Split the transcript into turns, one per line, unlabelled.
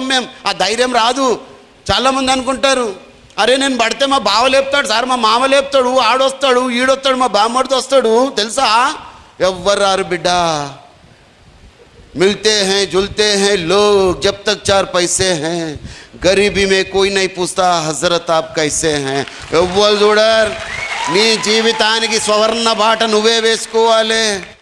మేము ఆ ధైర్యం రాదు. చాలామంది అనుకుంటారు అరే నేను పడితే మా బావ లేపుతాడు సార్ మా మామ లేపుతాడు ఆడొస్తాడు ఈడొస్తాడు మా బామ్మడితో వస్తాడు తెలుసా? ఎవ్వరు రారు బిడ్డ. मिलते हैं जुलते हैं लोग जब तक चार पैसे हैं गरीबी में कोई नहीं पूछता हजरत आप कैसे हैं ఎవ్వరు చూడర్ నీ జీవితానికి స్వర్ణ బాట నువ్వే వేసుకోవాలి.